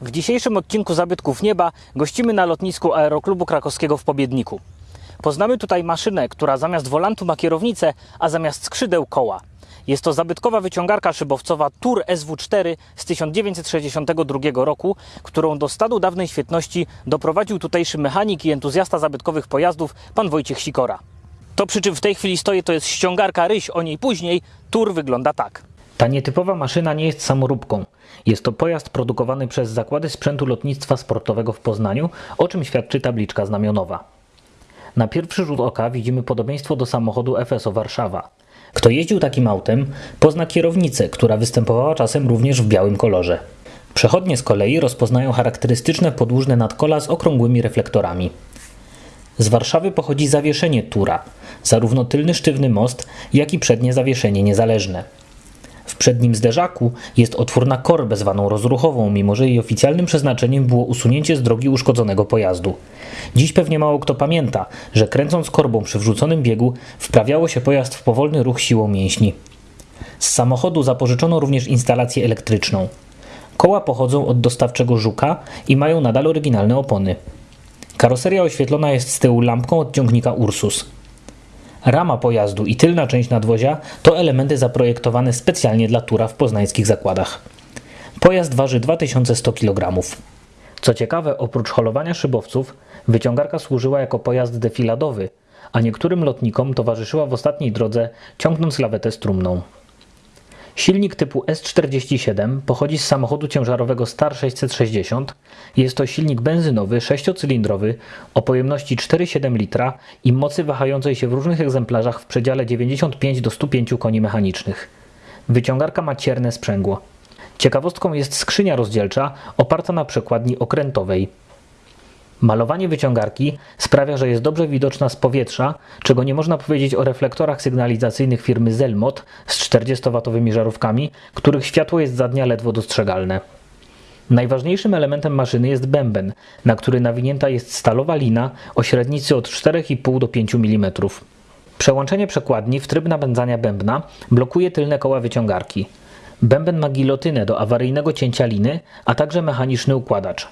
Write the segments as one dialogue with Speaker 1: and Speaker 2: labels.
Speaker 1: W dzisiejszym odcinku Zabytków Nieba gościmy na lotnisku Aeroklubu Krakowskiego w Pobiedniku. Poznamy tutaj maszynę, która zamiast wolantu ma kierownicę, a zamiast skrzydeł koła. Jest to zabytkowa wyciągarka szybowcowa Tour SW4 z 1962 roku, którą do stadu dawnej świetności doprowadził tutejszy mechanik i entuzjasta zabytkowych pojazdów pan Wojciech Sikora. To przy czym w tej chwili stoi to jest ściągarka Ryś, o niej później. Tour wygląda tak. Ta nietypowa maszyna nie jest samoróbką. Jest to pojazd produkowany przez Zakłady Sprzętu Lotnictwa Sportowego w Poznaniu, o czym świadczy tabliczka znamionowa. Na pierwszy rzut oka widzimy podobieństwo do samochodu FSO Warszawa. Kto jeździł takim autem, pozna kierownicę, która występowała czasem również w białym kolorze. Przechodnie z kolei rozpoznają charakterystyczne podłużne nadkola z okrągłymi reflektorami. Z Warszawy pochodzi zawieszenie Tura, zarówno tylny sztywny most, jak i przednie zawieszenie niezależne. W przednim zderzaku jest otwór na korbę zwaną rozruchową, mimo że jej oficjalnym przeznaczeniem było usunięcie z drogi uszkodzonego pojazdu. Dziś pewnie mało kto pamięta, że kręcąc korbą przy wrzuconym biegu wprawiało się pojazd w powolny ruch siłą mięśni. Z samochodu zapożyczono również instalację elektryczną. Koła pochodzą od dostawczego Żuka i mają nadal oryginalne opony. Karoseria oświetlona jest z tyłu lampką od ciągnika Ursus. Rama pojazdu i tylna część nadwozia to elementy zaprojektowane specjalnie dla Tura w poznańskich zakładach. Pojazd waży 2100 kg. Co ciekawe, oprócz holowania szybowców, wyciągarka służyła jako pojazd defiladowy, a niektórym lotnikom towarzyszyła w ostatniej drodze, ciągnąc lawetę strumną. Silnik typu S47 pochodzi z samochodu ciężarowego Star 660. Jest to silnik benzynowy, sześciocylindrowy o pojemności 4,7 litra i mocy wahającej się w różnych egzemplarzach w przedziale 95 do 105 koni mechanicznych. Wyciągarka ma cierne sprzęgło. Ciekawostką jest skrzynia rozdzielcza oparta na przekładni okrętowej. Malowanie wyciągarki sprawia, że jest dobrze widoczna z powietrza, czego nie można powiedzieć o reflektorach sygnalizacyjnych firmy Zelmot z 40-watowymi żarówkami, których światło jest za dnia ledwo dostrzegalne. Najważniejszym elementem maszyny jest bęben, na który nawinięta jest stalowa lina o średnicy od 4,5 do 5 mm. Przełączenie przekładni w tryb napędzania bębna blokuje tylne koła wyciągarki. Bęben ma gilotynę do awaryjnego cięcia liny, a także mechaniczny układacz.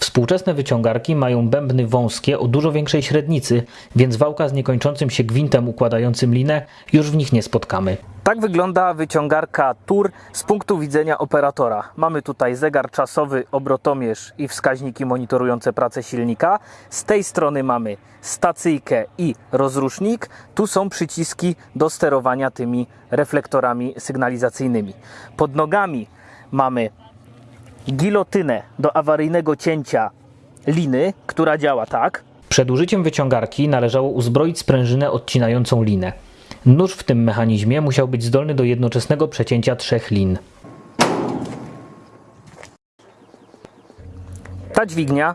Speaker 1: Współczesne wyciągarki mają bębny wąskie o dużo większej średnicy, więc wałka z niekończącym się gwintem układającym linę już w nich nie spotkamy. Tak wygląda wyciągarka Tour z punktu widzenia operatora. Mamy tutaj zegar czasowy, obrotomierz i wskaźniki monitorujące pracę silnika. Z tej strony mamy stacyjkę i rozrusznik. Tu są przyciski do sterowania tymi reflektorami sygnalizacyjnymi. Pod nogami mamy gilotynę do awaryjnego cięcia liny, która działa tak. Przed użyciem wyciągarki należało uzbroić sprężynę odcinającą linę. Nóż w tym mechanizmie musiał być zdolny do jednoczesnego przecięcia trzech lin. Ta dźwignia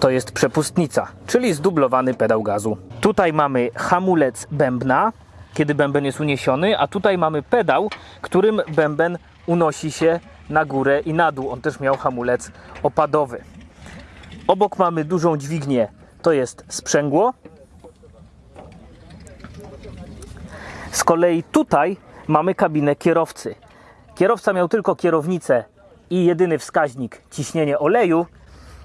Speaker 1: to jest przepustnica, czyli zdublowany pedał gazu. Tutaj mamy hamulec bębna, kiedy bęben jest uniesiony, a tutaj mamy pedał, którym bęben unosi się na górę i na dół. On też miał hamulec opadowy. Obok mamy dużą dźwignię, to jest sprzęgło. Z kolei tutaj mamy kabinę kierowcy. Kierowca miał tylko kierownicę i jedyny wskaźnik ciśnienie oleju,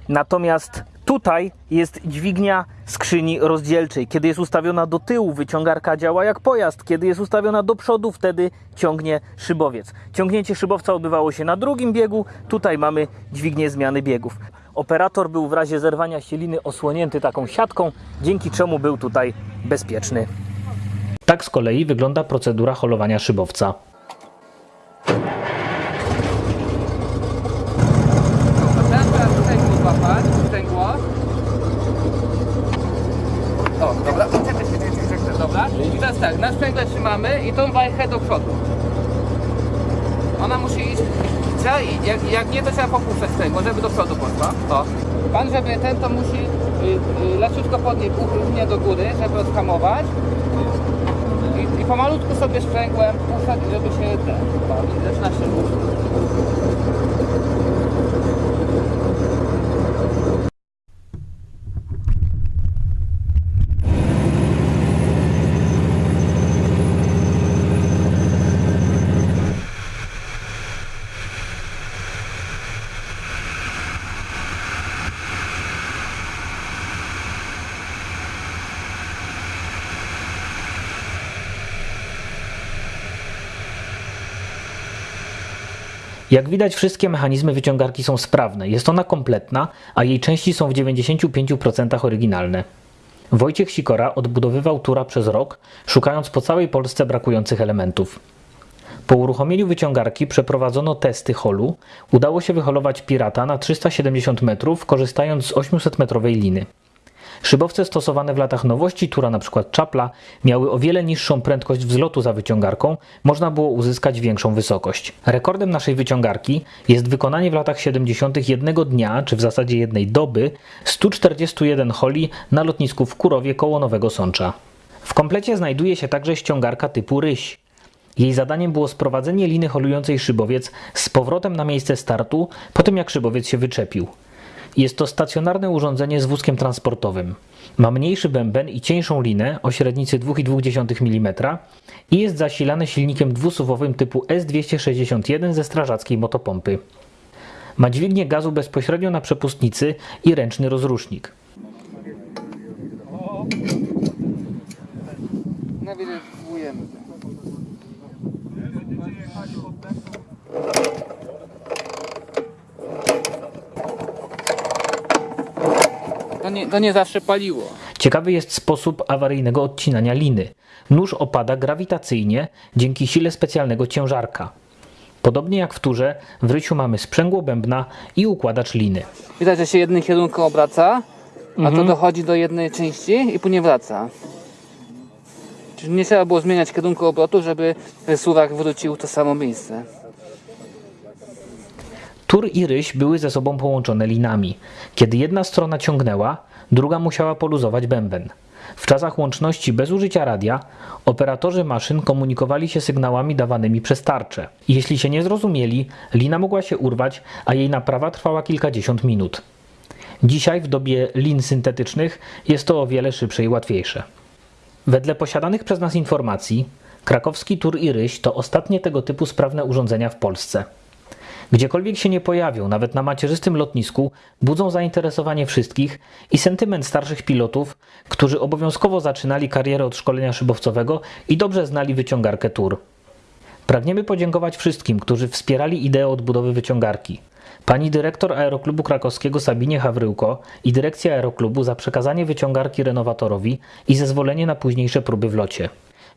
Speaker 1: natomiast tutaj jest dźwignia skrzyni rozdzielczej. Kiedy jest ustawiona do tyłu, wyciągarka działa jak pojazd. Kiedy jest ustawiona do przodu, wtedy ciągnie szybowiec. Ciągnięcie szybowca odbywało się na drugim biegu. Tutaj mamy dźwignię zmiany biegów. Operator był w razie zerwania siliny osłonięty taką siatką, dzięki czemu był tutaj bezpieczny. Tak z kolei wygląda procedura holowania szybowca.
Speaker 2: Teraz teraz sprzęgło złapać, sprzęgło. O, dobra, czekaj, czekaj, czekaj, czekaj, dobra. I teraz tak, na sprzęgle trzymamy i tą wajchę do przodu. Ona musi iść, trzeba, jak, jak nie to trzeba popuszczać sprzęgło, żeby do przodu poszła. O. Pan, żeby ten to musi y, y, leciutko podnieść uchylnie do góry, żeby odhamować. I, I pomalutku sobie sprzęgłem puszczać, żeby się ten, zaczyna się ruszyć.
Speaker 1: Jak widać, wszystkie mechanizmy wyciągarki są sprawne. Jest ona kompletna, a jej części są w 95% oryginalne. Wojciech Sikora odbudowywał tura przez rok, szukając po całej Polsce brakujących elementów. Po uruchomieniu wyciągarki przeprowadzono testy holu. Udało się wyholować Pirata na 370 metrów, korzystając z 800-metrowej liny. Szybowce stosowane w latach nowości, tura np. Czapla, miały o wiele niższą prędkość wzlotu za wyciągarką, można było uzyskać większą wysokość. Rekordem naszej wyciągarki jest wykonanie w latach 70. jednego dnia, czy w zasadzie jednej doby, 141 holi na lotnisku w Kurowie koło Nowego Sącza. W komplecie znajduje się także ściągarka typu ryś. Jej zadaniem było sprowadzenie liny holującej szybowiec z powrotem na miejsce startu, po tym jak szybowiec się wyczepił. Jest to stacjonarne urządzenie z wózkiem transportowym. Ma mniejszy bęben i cieńszą linę o średnicy 2,2 mm i jest zasilane silnikiem dwusuwowym typu S261 ze strażackiej motopompy. Ma dźwignię gazu bezpośrednio na przepustnicy i ręczny rozrusznik.
Speaker 2: Nawilżujemy. To nie, to nie zawsze paliło.
Speaker 1: Ciekawy jest sposób awaryjnego odcinania liny. Nóż opada grawitacyjnie dzięki sile specjalnego ciężarka. Podobnie jak w turze, w rysiu mamy sprzęgło bębna i układacz liny.
Speaker 2: Widać, że się jednym kierunku obraca, a to dochodzi do jednej części i później wraca. Czyli nie trzeba było zmieniać kierunku obrotu, żeby suwak wrócił w to samo miejsce.
Speaker 1: Tur i ryś były ze sobą połączone linami. Kiedy jedna strona ciągnęła, druga musiała poluzować bęben. W czasach łączności bez użycia radia, operatorzy maszyn komunikowali się sygnałami dawanymi przez tarczę. Jeśli się nie zrozumieli, lina mogła się urwać, a jej naprawa trwała kilkadziesiąt minut. Dzisiaj, w dobie lin syntetycznych, jest to o wiele szybsze i łatwiejsze. Wedle posiadanych przez nas informacji, krakowski tur i ryś to ostatnie tego typu sprawne urządzenia w Polsce. Gdziekolwiek się nie pojawią, nawet na macierzystym lotnisku, budzą zainteresowanie wszystkich i sentyment starszych pilotów, którzy obowiązkowo zaczynali karierę od szkolenia szybowcowego i dobrze znali wyciągarkę tur. Pragniemy podziękować wszystkim, którzy wspierali ideę odbudowy wyciągarki. Pani dyrektor Aeroklubu Krakowskiego Sabinie Hawryłko i dyrekcja Aeroklubu za przekazanie wyciągarki renowatorowi i zezwolenie na późniejsze próby w locie.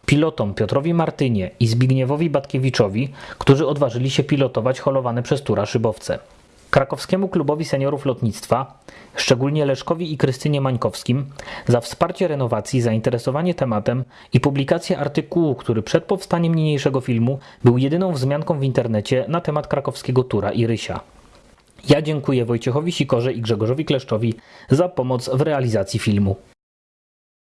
Speaker 1: Pilotom Piotrowi Martynie i Zbigniewowi Batkiewiczowi, którzy odważyli się pilotować holowane przez Tura szybowce. Krakowskiemu Klubowi Seniorów Lotnictwa, szczególnie Leszkowi i Krystynie Mańkowskim, za wsparcie renowacji, zainteresowanie tematem i publikację artykułu, który przed powstaniem niniejszego filmu był jedyną wzmianką w internecie na temat krakowskiego Tura i Rysia. Ja dziękuję Wojciechowi Sikorze i Grzegorzowi Kleszczowi za pomoc w realizacji filmu.